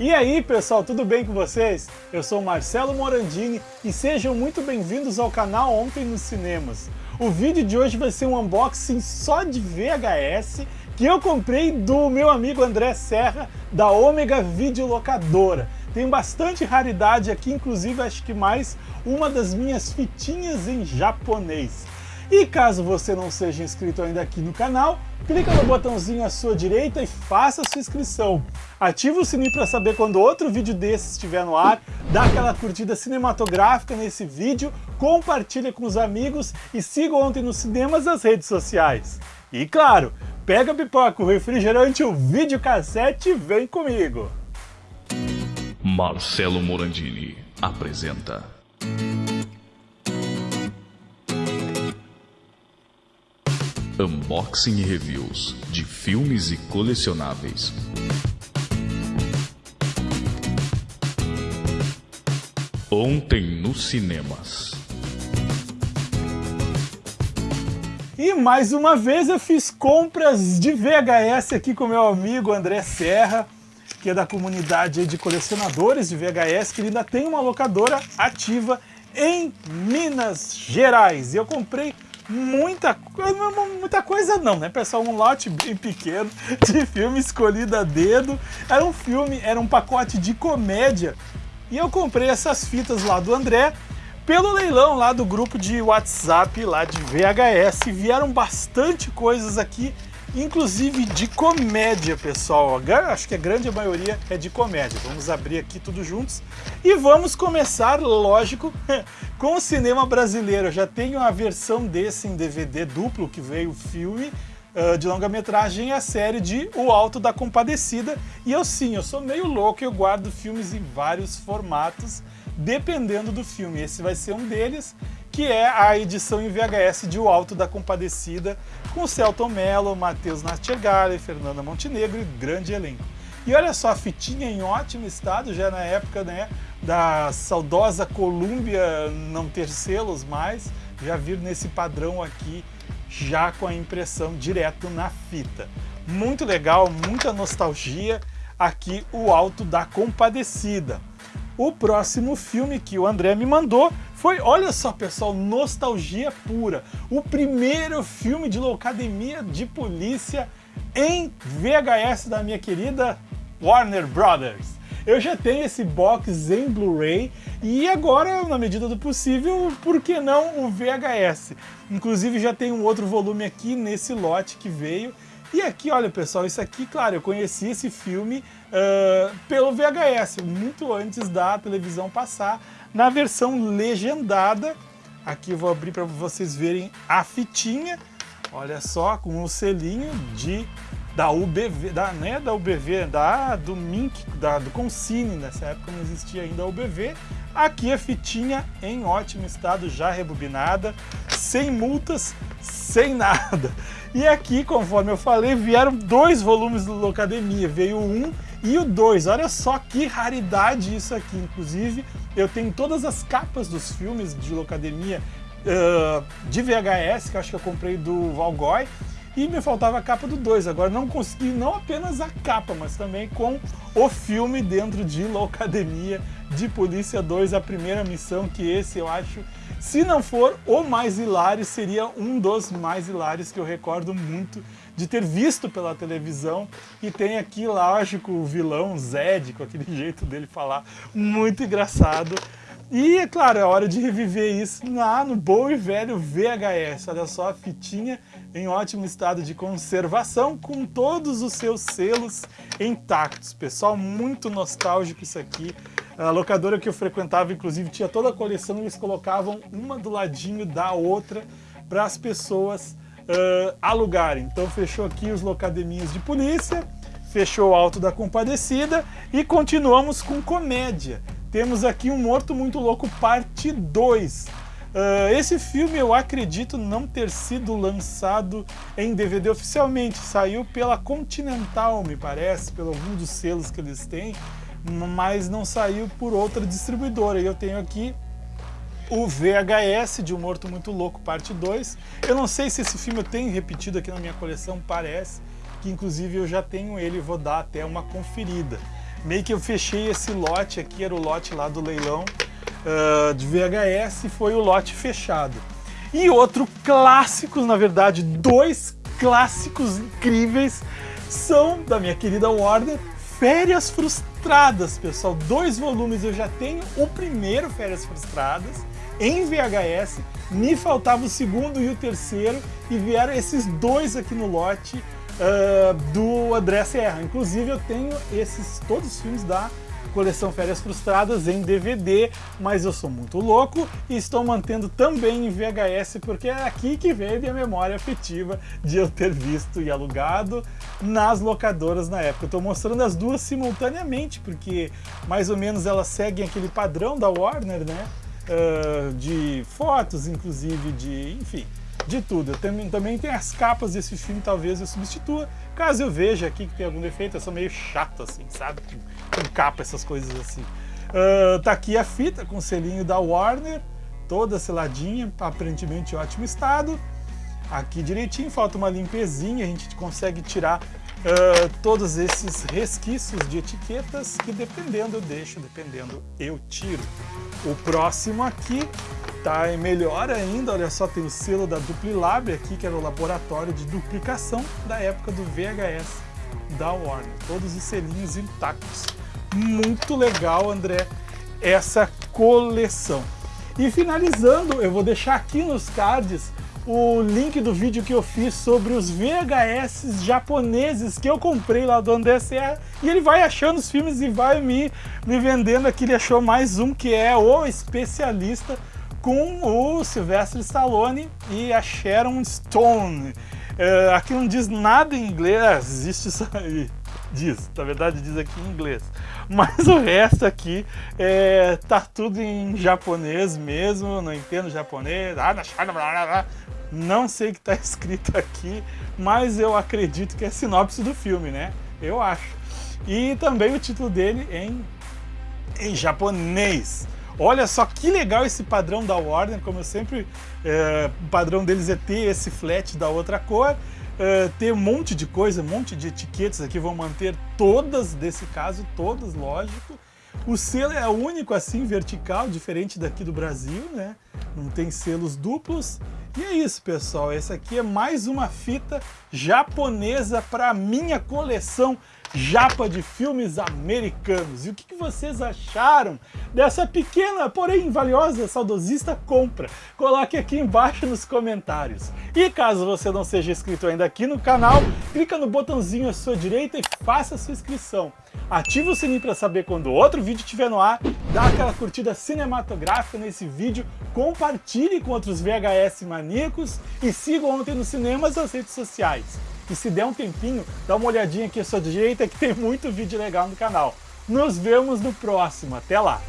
E aí pessoal, tudo bem com vocês? Eu sou Marcelo Morandini e sejam muito bem-vindos ao canal Ontem nos Cinemas. O vídeo de hoje vai ser um unboxing só de VHS que eu comprei do meu amigo André Serra da Ômega Videolocadora. Tem bastante raridade aqui, inclusive acho que mais uma das minhas fitinhas em japonês. E caso você não seja inscrito ainda aqui no canal, clica no botãozinho à sua direita e faça sua inscrição. Ativa o sininho para saber quando outro vídeo desse estiver no ar, dá aquela curtida cinematográfica nesse vídeo, compartilha com os amigos e siga ontem nos cinemas as redes sociais. E claro, pega a pipoca, o refrigerante, o videocassete e vem comigo! Marcelo Morandini apresenta Unboxing e reviews de filmes e colecionáveis. Ontem nos cinemas. E mais uma vez eu fiz compras de VHS aqui com meu amigo André Serra, que é da comunidade de colecionadores de VHS, que ainda tem uma locadora ativa em Minas Gerais. E eu comprei muita coisa, muita coisa não, né pessoal? Um lote bem pequeno de filme escolhido a dedo. Era um filme, era um pacote de comédia. E eu comprei essas fitas lá do André pelo leilão lá do grupo de WhatsApp lá de VHS. Vieram bastante coisas aqui inclusive de comédia, pessoal. Acho que a grande maioria é de comédia. Vamos abrir aqui tudo juntos e vamos começar, lógico, com o cinema brasileiro. Eu já tenho a versão desse em DVD duplo que veio o filme uh, de longa-metragem a série de O Alto da Compadecida. E eu sim, eu sou meio louco, eu guardo filmes em vários formatos, dependendo do filme. Esse vai ser um deles que é a edição em VHS de O Alto da Compadecida, com Celton Mello, Matheus Nastigali, Fernanda Montenegro e grande elenco. E olha só, a fitinha em ótimo estado, já na época né, da saudosa Columbia não ter selos mais, já vir nesse padrão aqui, já com a impressão direto na fita. Muito legal, muita nostalgia, aqui o Alto da Compadecida. O próximo filme que o André me mandou foi, olha só pessoal, nostalgia pura. O primeiro filme de locademia de polícia em VHS da minha querida Warner Brothers. Eu já tenho esse box em Blu-ray e agora, na medida do possível, por que não o VHS? Inclusive já tem um outro volume aqui nesse lote que veio. E aqui, olha pessoal, isso aqui, claro, eu conheci esse filme uh, pelo VHS, muito antes da televisão passar na versão legendada. Aqui eu vou abrir para vocês verem a fitinha. Olha só, com o selinho de da UBV, da, né, da UBV, da, do Mink, da, do Consine, nessa época não existia ainda a UBV. Aqui a fitinha em ótimo estado, já rebobinada, sem multas, sem nada. E aqui, conforme eu falei, vieram dois volumes do Locademia, veio um e o dois. Olha só que raridade isso aqui, inclusive eu tenho todas as capas dos filmes de Locademia uh, de VHS, que eu acho que eu comprei do Valgói, e me faltava a capa do 2. Agora não consegui não apenas a capa, mas também com o filme dentro de Locademia de Polícia 2, a primeira missão, que esse eu acho, se não for o mais hilário, seria um dos mais hilários que eu recordo muito de ter visto pela televisão e tem aqui, lógico, o vilão Zed, com aquele jeito dele falar, muito engraçado. E, é claro, é hora de reviver isso lá no bom e velho VHS. Olha só a fitinha em ótimo estado de conservação, com todos os seus selos intactos. Pessoal, muito nostálgico isso aqui. A locadora que eu frequentava, inclusive, tinha toda a coleção, eles colocavam uma do ladinho da outra para as pessoas uh, alugarem. Então fechou aqui os locademinhos de polícia, fechou o Alto da Compadecida e continuamos com comédia. Temos aqui um Morto Muito Louco parte 2. Uh, esse filme eu acredito não ter sido lançado em DVD oficialmente, saiu pela Continental, me parece, pelo algum dos selos que eles têm, mas não saiu por outra distribuidora. E eu tenho aqui o VHS de Um Morto Muito Louco, parte 2. Eu não sei se esse filme eu tenho repetido aqui na minha coleção, parece que inclusive eu já tenho ele vou dar até uma conferida. meio que eu fechei esse lote aqui, era o lote lá do leilão uh, de VHS, foi o lote fechado. E outro clássico, na verdade, dois clássicos incríveis são da minha querida Warner, Férias Frustradas, pessoal. Dois volumes eu já tenho. O primeiro, Férias Frustradas, em VHS. Me faltava o segundo e o terceiro. E vieram esses dois aqui no lote uh, do André Serra. Inclusive eu tenho esses todos os filmes da coleção Férias Frustradas em DVD, mas eu sou muito louco e estou mantendo também em VHS porque é aqui que veio minha memória afetiva de eu ter visto e alugado nas locadoras na época. Estou mostrando as duas simultaneamente porque mais ou menos elas seguem aquele padrão da Warner, né? Uh, de fotos, inclusive de, enfim, de tudo. Também, também tem as capas desse filme, talvez eu substitua, caso eu veja aqui que tem algum defeito, eu sou meio chato assim, sabe? Com, com capa, essas coisas assim. Uh, tá aqui a fita com selinho da Warner, toda seladinha, aparentemente em ótimo estado. Aqui direitinho, falta uma limpezinha, a gente consegue tirar uh, todos esses resquícios de etiquetas que dependendo eu deixo, dependendo eu tiro. O próximo aqui tá melhor ainda, olha só, tem o selo da Duplilab aqui, que era o laboratório de duplicação da época do VHS da Warner. Todos os selinhos intactos. Muito legal, André, essa coleção. E finalizando, eu vou deixar aqui nos cards o link do vídeo que eu fiz sobre os VHS japoneses que eu comprei lá do André Serra e ele vai achando os filmes e vai me, me vendendo aqui, ele achou mais um que é o especialista com o Sylvester Stallone e a Sharon Stone. É, aqui não diz nada em inglês, é, existe isso aí, diz, na verdade diz aqui em inglês, mas o resto aqui é, tá tudo em japonês mesmo, não entendo japonês, ah, não sei o que está escrito aqui, mas eu acredito que é sinopse do filme, né? Eu acho. E também o título dele em, em japonês. Olha só que legal esse padrão da Warner, como eu sempre, é, o padrão deles é ter esse flat da outra cor, é, ter um monte de coisa, um monte de etiquetas aqui, vão manter todas, desse caso, todas, lógico. O selo é único assim, vertical, diferente daqui do Brasil, né? Não tem selos duplos. E é isso, pessoal. Essa aqui é mais uma fita japonesa para minha coleção japa de filmes americanos. E o que vocês acharam dessa pequena, porém valiosa, saudosista compra? Coloque aqui embaixo nos comentários. E caso você não seja inscrito ainda aqui no canal, clica no botãozinho à sua direita e faça a sua inscrição. Ative o sininho para saber quando outro vídeo estiver no ar, dá aquela curtida cinematográfica nesse vídeo, compartilhe com outros VHS maníacos e siga ontem nos cinemas nas redes sociais. E se der um tempinho, dá uma olhadinha aqui à sua direita que tem muito vídeo legal no canal. Nos vemos no próximo. Até lá!